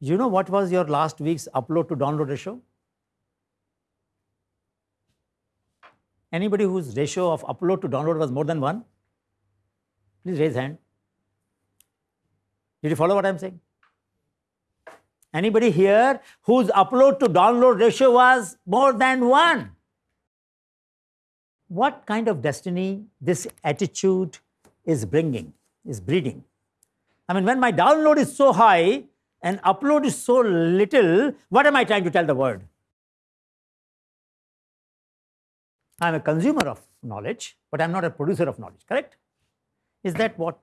You know what was your last week's upload to download ratio? Anybody whose ratio of upload to download was more than one? Please raise hand. Did you follow what I'm saying? Anybody here whose upload to download ratio was more than one? What kind of destiny this attitude is bringing, is breeding? I mean, when my download is so high and upload is so little, what am I trying to tell the world? I'm a consumer of knowledge, but I'm not a producer of knowledge, correct? Is that what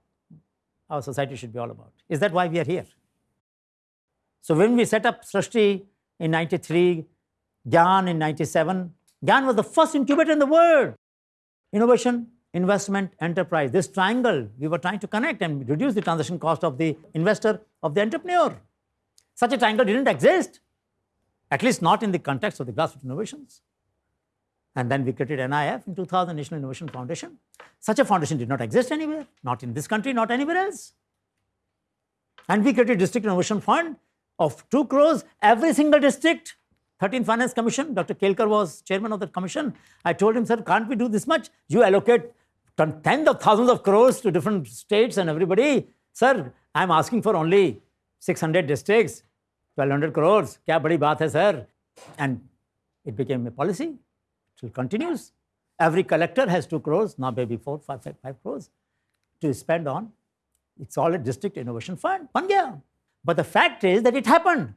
our society should be all about? Is that why we are here? So when we set up Srishti in 93, Gyan in 97, Gyan was the first incubator in the world. Innovation, investment, enterprise. This triangle, we were trying to connect and reduce the transaction cost of the investor, of the entrepreneur. Such a triangle didn't exist, at least not in the context of the grassroots innovations. And then we created NIF in 2000, National Innovation Foundation. Such a foundation did not exist anywhere, not in this country, not anywhere else. And we created District Innovation Fund of 2 crores, every single district. 13th Finance Commission, Dr. Kelkar was chairman of that commission. I told him, sir, can't we do this much? You allocate tens of thousands of crores to different states and everybody. Sir, I'm asking for only 600 districts, 1200 crores. Kya badi baat hai, sir? And it became a policy still continues. Every collector has 2 crores, now maybe 4, 5, 5, 5 crores to spend on. It's all a district innovation fund. But the fact is that it happened.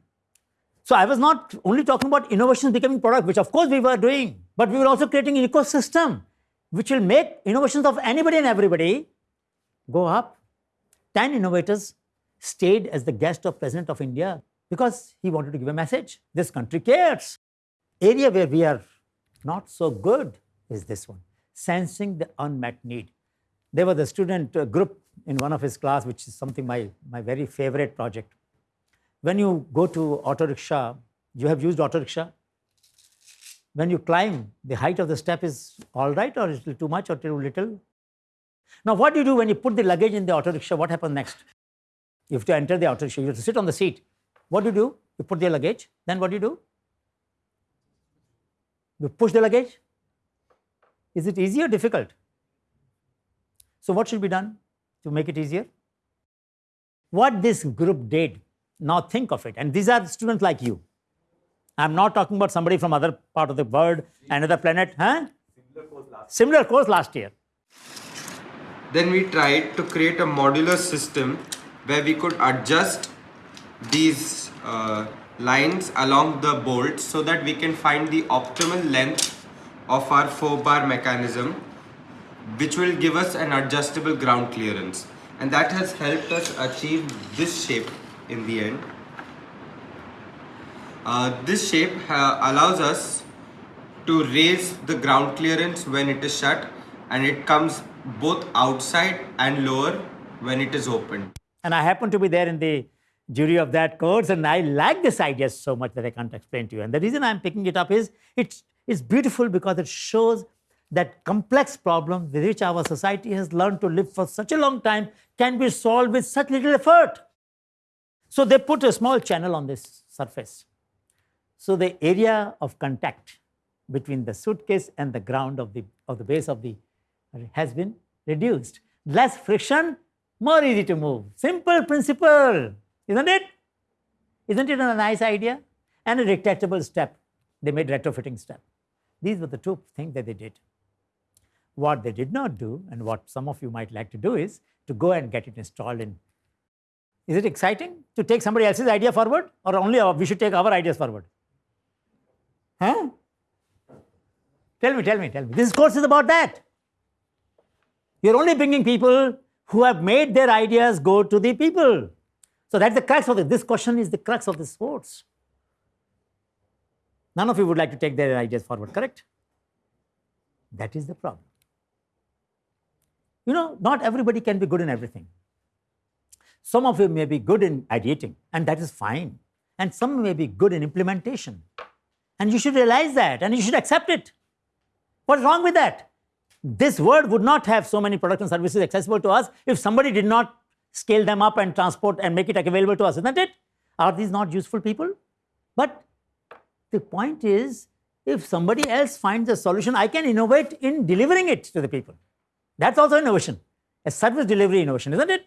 So I was not only talking about innovations becoming product, which of course we were doing, but we were also creating an ecosystem which will make innovations of anybody and everybody go up. 10 innovators stayed as the guest of President of India because he wanted to give a message. This country cares. Area where we are not so good is this one, sensing the unmet need. There was a student uh, group in one of his class, which is something my, my very favorite project. When you go to auto rickshaw, you have used auto rickshaw. When you climb, the height of the step is all right or is it too much or too little? Now, what do you do when you put the luggage in the auto rickshaw? What happens next? You have to enter the auto rickshaw, you have to sit on the seat. What do you do? You put the luggage, then what do you do? You push the luggage. Is it easy or difficult? So what should be done to make it easier? What this group did, now think of it, and these are students like you. I'm not talking about somebody from other part of the world, another planet, huh? Similar course last, Similar course last year. Then we tried to create a modular system where we could adjust these uh, lines along the bolt so that we can find the optimal length of our 4 bar mechanism which will give us an adjustable ground clearance and that has helped us achieve this shape in the end. Uh, this shape uh, allows us to raise the ground clearance when it is shut and it comes both outside and lower when it is open. And I happen to be there in the jury of that course, and I like this idea so much that I can't explain to you. And the reason I'm picking it up is it's, it's beautiful because it shows that complex problem with which our society has learned to live for such a long time can be solved with such little effort. So they put a small channel on this surface. So the area of contact between the suitcase and the ground of the, of the base of the has been reduced. Less friction, more easy to move. Simple principle. Isn't it? Isn't it a nice idea? And a retractable step. They made retrofitting step. These were the two things that they did. What they did not do, and what some of you might like to do, is to go and get it installed in. Is it exciting to take somebody else's idea forward, or only we should take our ideas forward? Huh? Tell me, tell me, tell me. This course is about that. You're only bringing people who have made their ideas go to the people. So that's the crux of it. This question is the crux of this course. None of you would like to take their ideas forward, correct? That is the problem. You know, not everybody can be good in everything. Some of you may be good in ideating, and that is fine. And some may be good in implementation. And you should realize that, and you should accept it. What's wrong with that? This world would not have so many products and services accessible to us if somebody did not scale them up and transport and make it available to us, isn't it? Are these not useful people? But the point is, if somebody else finds a solution, I can innovate in delivering it to the people. That's also innovation, a service delivery innovation, isn't it?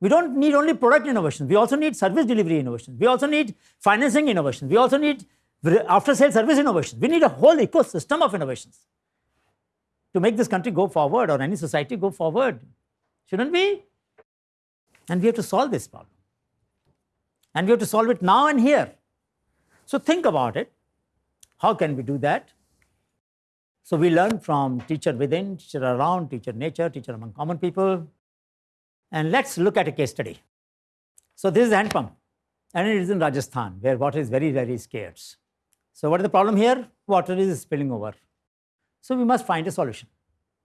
We don't need only product innovation. We also need service delivery innovation. We also need financing innovation. We also need after sale service innovation. We need a whole ecosystem of innovations to make this country go forward or any society go forward. Shouldn't we? And we have to solve this problem. And we have to solve it now and here. So think about it. How can we do that? So we learn from teacher within, teacher around, teacher nature, teacher among common people. And let's look at a case study. So this is hand pump, and it is in Rajasthan, where water is very, very scarce. So what is the problem here? Water is spilling over. So we must find a solution.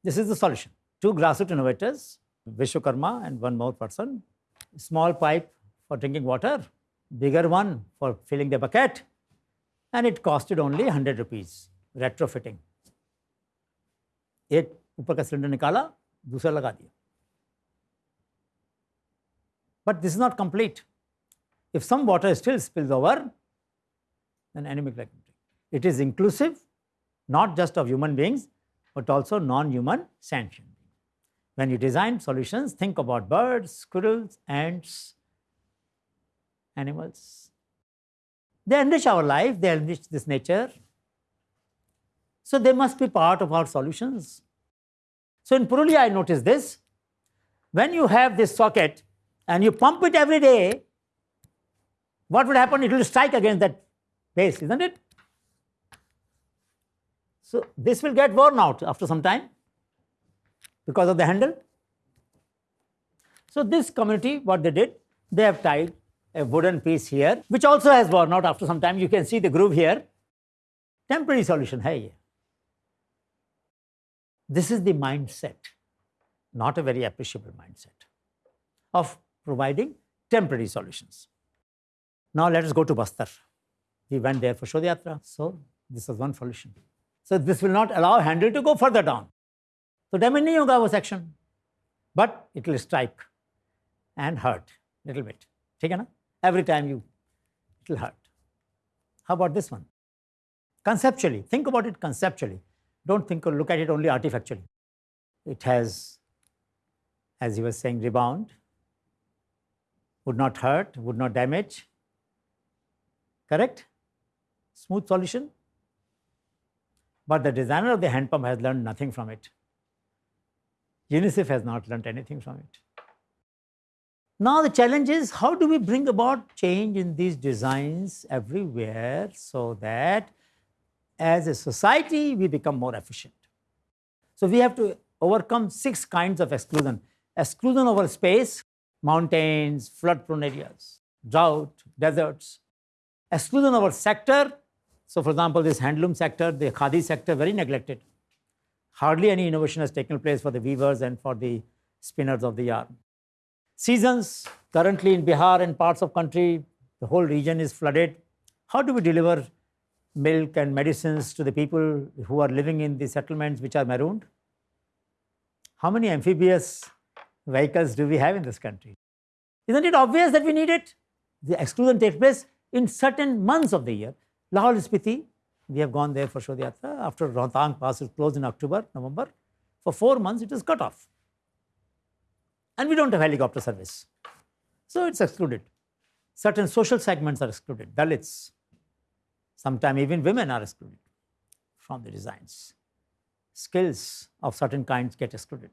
This is the solution. Two grassroots innovators, Vishwakarma and one more person, small pipe for drinking water, bigger one for filling the bucket, and it costed only 100 rupees retrofitting. एक ऊपर का cylinder निकाला दूसरा लगा दिया but this is not complete. If some water still spills over, then anemic like it is inclusive not just of human beings, but also non-human sentient. When you design solutions, think about birds, squirrels, ants, animals. They enrich our life, they enrich this nature. So they must be part of our solutions. So in Purulia, I noticed this. When you have this socket and you pump it every day, what would happen? It will strike against that base, isn't it? So this will get worn out after some time because of the handle. So this community, what they did, they have tied a wooden piece here, which also has worn out after some time. You can see the groove here. Temporary solution, hey. This is the mindset, not a very appreciable mindset of providing temporary solutions. Now let us go to Bastar. We went there for Shodhyatra, so this was one solution. So this will not allow handle to go further down. So damage nahi hoga wo section, but it will strike and hurt little bit. ठीक है ना? Every time you, it will hurt. How about this one? Conceptually, think about it conceptually. Don't think or look at it only artifactually. It has, as he was saying, rebound, would not hurt, would not damage. Correct? Smooth solution. But the designer of the hand pump has learned nothing from it. UNICEF has not learned anything from it. Now the challenge is how do we bring about change in these designs everywhere so that as a society we become more efficient. So we have to overcome six kinds of exclusion. Exclusion over space, mountains, flood prone areas, drought, deserts. Exclusion over sector, so for example, this handloom sector, the khadi sector, very neglected. Hardly any innovation has taken place for the weavers and for the spinners of the yarn. Seasons, currently in Bihar and parts of the country, the whole region is flooded. How do we deliver milk and medicines to the people who are living in the settlements which are marooned? How many amphibious vehicles do we have in this country? Isn't it obvious that we need it? The exclusion takes place in certain months of the year. Lahaul Spiti, we have gone there for Shodhyatra. After Rohtang Pass is closed in October, November, for four months it is cut off. And we don't have helicopter service. So it's excluded. Certain social segments are excluded, Dalits. Sometimes even women are excluded from the designs. Skills of certain kinds get excluded.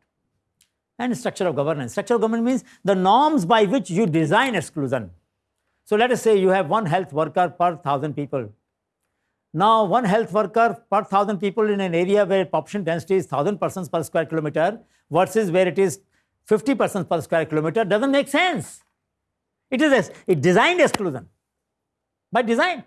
And structure of governance. Structure of governance means the norms by which you design exclusion. So let us say you have one health worker per thousand people now, one health worker per thousand people in an area where population density is 1000 persons per square kilometer versus where it is 50 persons per square kilometer doesn't make sense. It is a designed exclusion by design.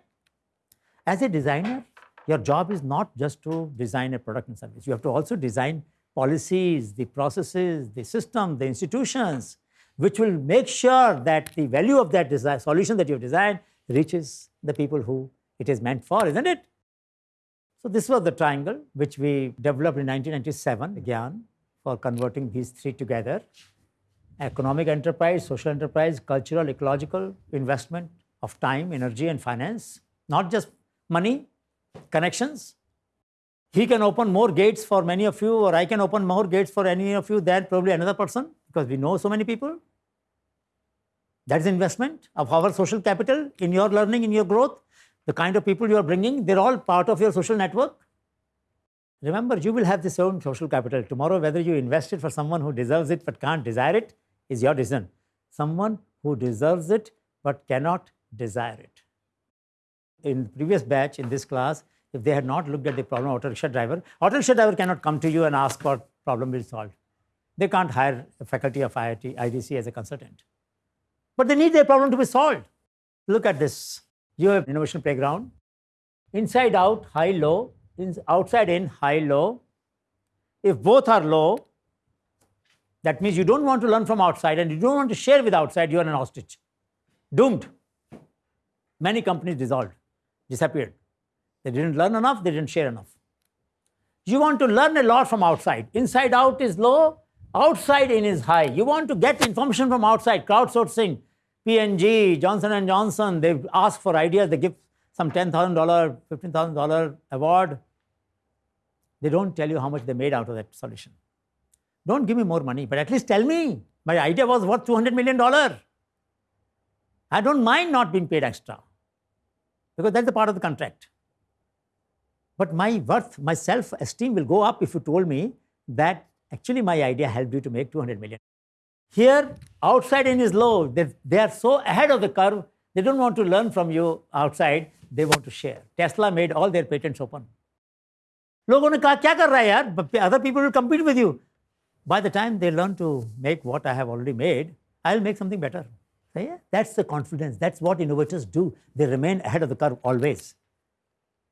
As a designer, your job is not just to design a product and service. You have to also design policies, the processes, the system, the institutions, which will make sure that the value of that design, solution that you have designed reaches the people who it is meant for, isn't it? So this was the triangle which we developed in 1997, again, for converting these three together. economic enterprise, social enterprise, cultural, ecological investment of time, energy, and finance, not just money, connections. He can open more gates for many of you, or I can open more gates for any of you than probably another person because we know so many people. That is investment of our social capital in your learning, in your growth. The kind of people you are bringing, they're all part of your social network. Remember, you will have this own social capital. Tomorrow, whether you invest it for someone who deserves it but can't desire it is your decision. Someone who deserves it but cannot desire it. In the previous batch, in this class, if they had not looked at the problem auto rickshaw driver, auto rickshaw driver cannot come to you and ask what problem will solve. They can't hire a faculty of IIT, IDC as a consultant. But they need their problem to be solved. Look at this. You have innovation playground. Inside out, high, low, outside in, high, low. If both are low, that means you don't want to learn from outside and you don't want to share with outside, you are an ostrich. Doomed. Many companies dissolved, disappeared. They didn't learn enough, they didn't share enough. You want to learn a lot from outside. Inside out is low, outside in is high. You want to get information from outside, crowdsourcing. P&G, Johnson & Johnson, they ask for ideas, they give some $10,000, $15,000 award. They don't tell you how much they made out of that solution. Don't give me more money, but at least tell me. My idea was worth $200 million. I don't mind not being paid extra because that's the part of the contract. But my worth, my self esteem will go up if you told me that actually my idea helped you to make 200 million. Here, outside in is low. They, they are so ahead of the curve, they don't want to learn from you outside, they want to share. Tesla made all their patents open. लोगों ने कहा क्या कर रहा है यार other people will compete with you by the time they learn to make what i have already made i'll make something better so yeah that's the confidence that's what innovators do they remain ahead of the curve always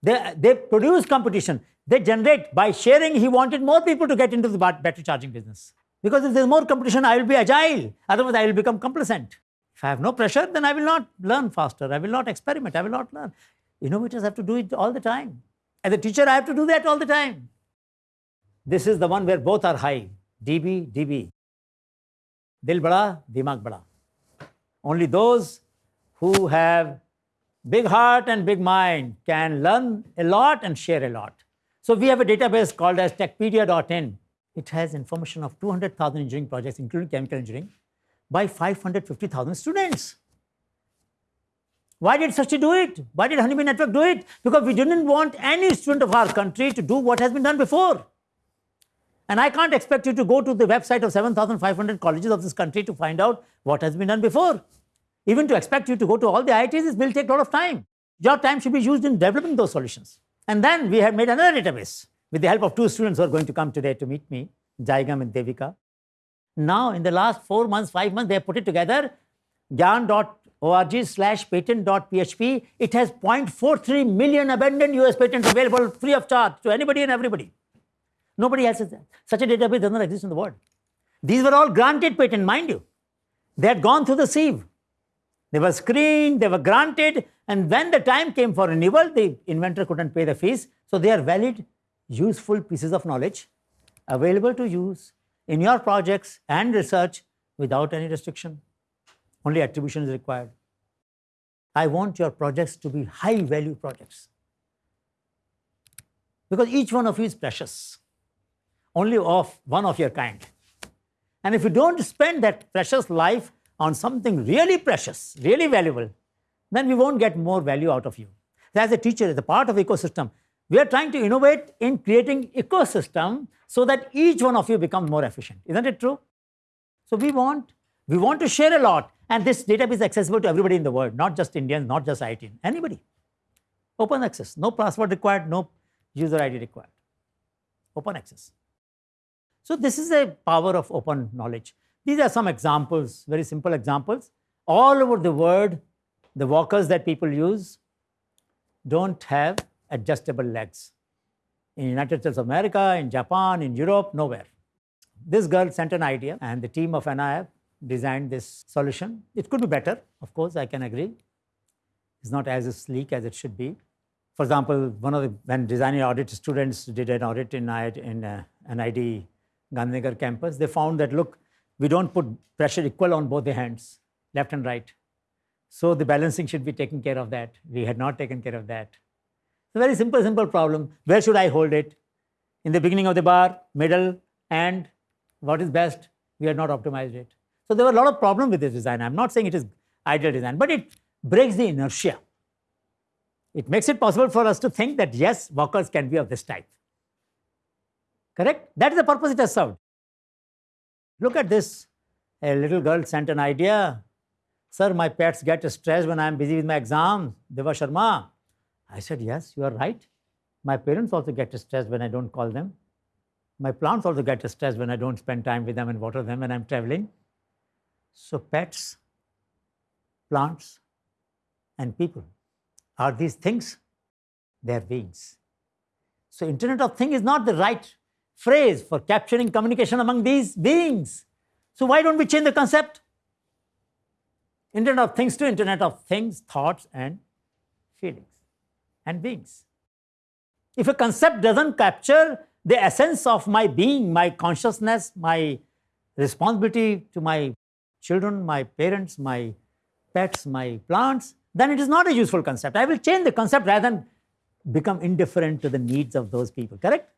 they, they produce competition they generate by sharing he wanted more people to get into the battery charging business because if there's more competition, I will be agile. Otherwise, I will become complacent. If I have no pressure, then I will not learn faster. I will not experiment. I will not learn. Innovators have to do it all the time. As a teacher, I have to do that all the time. This is the one where both are high. DB, DB. Dil bada, dimag bada. Only those who have big heart and big mind can learn a lot and share a lot. So we have a database called as techpedia.in it has information of 200,000 engineering projects, including chemical engineering, by 550,000 students. Why did Sachi do it? Why did Honeybee Network do it? Because we didn't want any student of our country to do what has been done before. And I can't expect you to go to the website of 7,500 colleges of this country to find out what has been done before. Even to expect you to go to all the IITs, it will take a lot of time. Your time should be used in developing those solutions. And then we have made another database with the help of two students who are going to come today to meet me, Jaigam and Devika. Now, in the last four months, five months, they have put it together, gyan.org slash patent.php. It has 0.43 million abandoned US patents available free of charge to anybody and everybody. Nobody else has that. Such a database does not exist in the world. These were all granted patents, mind you. They had gone through the sieve. They were screened, they were granted, and when the time came for renewal, the inventor couldn't pay the fees, so they are valid useful pieces of knowledge available to use in your projects and research without any restriction. Only attribution is required. I want your projects to be high value projects because each one of you is precious, only of one of your kind. And if you don't spend that precious life on something really precious, really valuable, then we won't get more value out of you. As a teacher, as a part of ecosystem, we are trying to innovate in creating ecosystem so that each one of you becomes more efficient. Isn't it true? So we want, we want to share a lot and this database is accessible to everybody in the world, not just Indians, not just IT, anybody. Open access, no password required, no user ID required. Open access. So this is a power of open knowledge. These are some examples, very simple examples. All over the world, the walkers that people use don't have adjustable legs. In United States of America, in Japan, in Europe, nowhere. This girl sent an idea and the team of NIF designed this solution. It could be better, of course, I can agree. It's not as sleek as it should be. For example, one of the, when designing audit students did an audit in, in uh, NID Gandhinagar campus, they found that, look, we don't put pressure equal on both the hands, left and right. So the balancing should be taken care of that. We had not taken care of that. A very simple, simple problem. Where should I hold it? In the beginning of the bar, middle, and what is best? We had not optimized it. So there were a lot of problems with this design. I'm not saying it is ideal design, but it breaks the inertia. It makes it possible for us to think that yes, walkers can be of this type. Correct? That is the purpose it has served. Look at this. A little girl sent an idea. Sir, my pets get stressed when I'm busy with my exam. Deva Sharma. I said, yes, you are right. My parents also get stressed when I don't call them. My plants also get stressed when I don't spend time with them and water them when I'm traveling. So pets, plants, and people are these things? They are beings. So Internet of Things is not the right phrase for capturing communication among these beings. So why don't we change the concept? Internet of Things to Internet of Things, thoughts and feelings and beings. If a concept doesn't capture the essence of my being, my consciousness, my responsibility to my children, my parents, my pets, my plants, then it is not a useful concept. I will change the concept rather than become indifferent to the needs of those people, correct?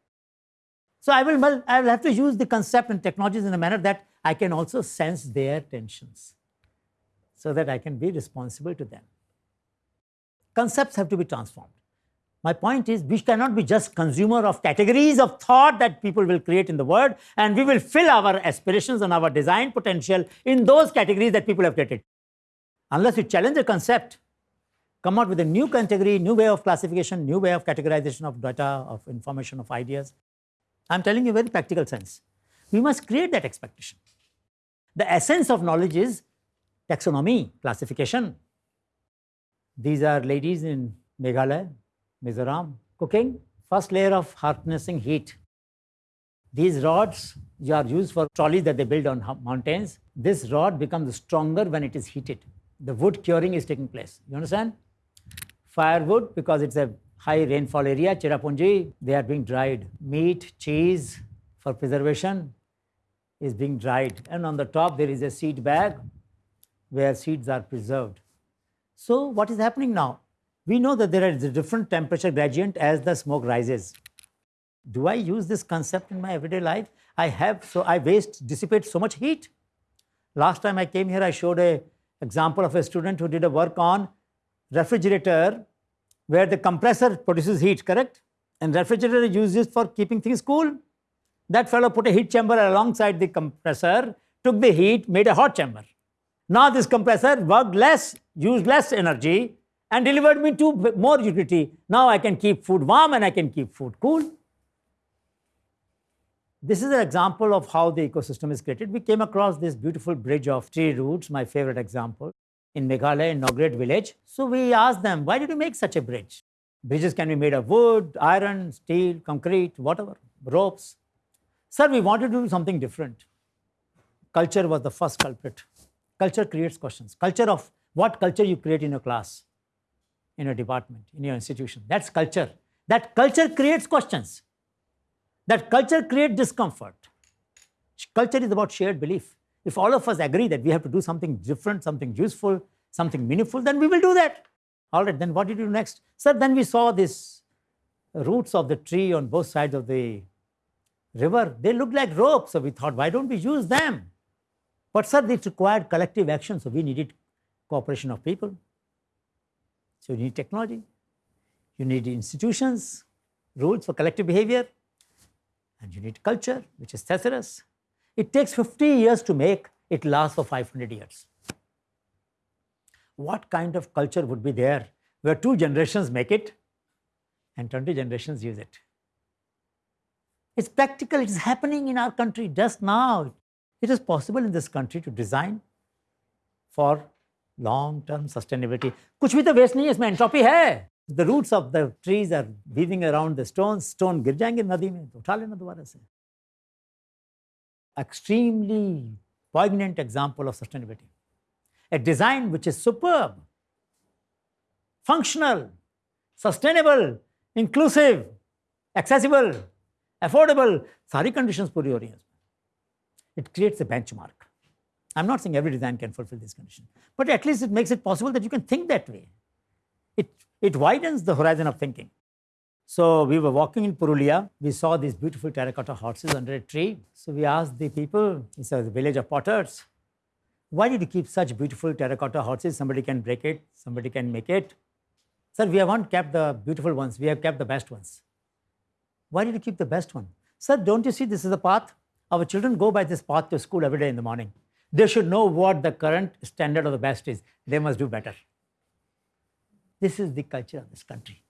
So I will, well, I will have to use the concept and technologies in a manner that I can also sense their tensions so that I can be responsible to them. Concepts have to be transformed. My point is we cannot be just consumer of categories of thought that people will create in the world and we will fill our aspirations and our design potential in those categories that people have created. Unless you challenge a concept, come out with a new category, new way of classification, new way of categorization of data, of information, of ideas. I'm telling you very practical sense. We must create that expectation. The essence of knowledge is taxonomy, classification. These are ladies in Meghalaya, Mizoram, cooking. First layer of harnessing heat. These rods are used for trolleys that they build on mountains. This rod becomes stronger when it is heated. The wood curing is taking place. You understand? Firewood, because it's a high rainfall area, Cherrapunji, they are being dried. Meat, cheese for preservation is being dried. And on the top, there is a seed bag where seeds are preserved. So what is happening now? We know that there is a different temperature gradient as the smoke rises. Do I use this concept in my everyday life? I have, so I waste, dissipate so much heat. Last time I came here, I showed a example of a student who did a work on refrigerator where the compressor produces heat, correct? And refrigerator is used for keeping things cool. That fellow put a heat chamber alongside the compressor, took the heat, made a hot chamber. Now this compressor worked less, used less energy and delivered me to more utility. Now I can keep food warm and I can keep food cool. This is an example of how the ecosystem is created. We came across this beautiful bridge of tree roots, my favorite example, in Meghalaya, in Nongriat village. So we asked them, why did you make such a bridge? Bridges can be made of wood, iron, steel, concrete, whatever, ropes. Sir, we wanted to do something different. Culture was the first culprit. Culture creates questions. Culture of what culture you create in your class, in your department, in your institution. That's culture. That culture creates questions. That culture creates discomfort. Culture is about shared belief. If all of us agree that we have to do something different, something useful, something meaningful, then we will do that. All right, then what did you do next? Sir, then we saw these roots of the tree on both sides of the river. They looked like ropes, so we thought, why don't we use them? But sir, it required collective action, so we needed cooperation of people. So you need technology, you need institutions, rules for collective behavior, and you need culture, which is Thesaurus. It takes 50 years to make, it lasts for 500 years. What kind of culture would be there where two generations make it and 20 generations use it? It's practical, it's happening in our country just now. It is possible in this country to design for long term sustainability कुछ भी तो waste नहीं है, इसमें entropy है। The roots of the trees are weaving around the stone stone गिर जाएँगे नदी में तो उठा लेना दोबारा से। Extremely poignant example of sustainability a design which is super functional sustainable inclusive accessible affordable सारी कंडीशन पूरी हो रही है it creates a benchmark I'm not saying every design can fulfill this condition, but at least it makes it possible that you can think that way. It, it widens the horizon of thinking. So we were walking in Purulia. We saw these beautiful terracotta horses under a tree. So we asked the people, it's a village of potters, why did you keep such beautiful terracotta horses? Somebody can break it, somebody can make it. Sir, we haven't kept the beautiful ones, we have kept the best ones. Why did you keep the best one? Sir, don't you see this is the path? Our children go by this path to school every day in the morning. They should know what the current standard of the best is. They must do better. This is the culture of this country.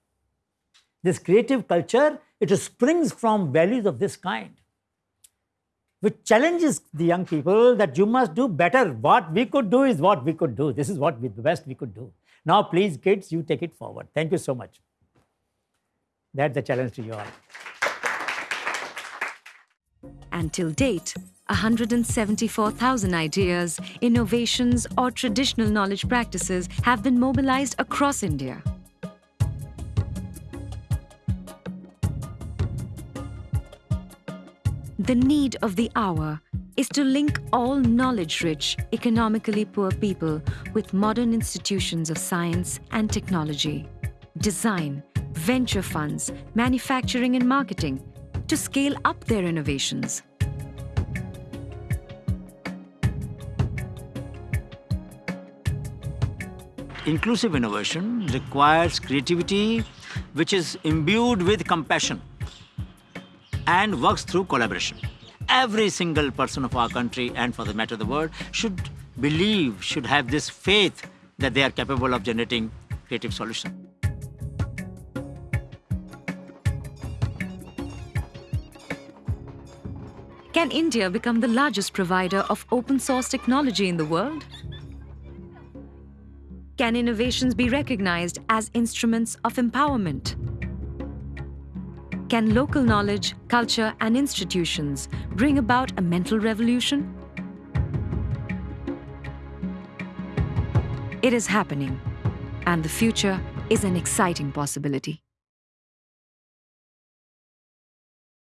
This creative culture, it springs from values of this kind, which challenges the young people that you must do better. What we could do is what we could do. This is what we, the best we could do. Now, please, kids, you take it forward. Thank you so much. That's the challenge to you all. And till date, 174,000 ideas, innovations, or traditional knowledge practices have been mobilized across India. The need of the hour is to link all knowledge rich, economically poor people with modern institutions of science and technology, design, venture funds, manufacturing, and marketing to scale up their innovations. Inclusive innovation requires creativity which is imbued with compassion and works through collaboration. Every single person of our country and for the matter of the world should believe, should have this faith that they are capable of generating creative solutions. Can India become the largest provider of open source technology in the world? Can innovations be recognized as instruments of empowerment? Can local knowledge, culture, and institutions bring about a mental revolution? It is happening, and the future is an exciting possibility.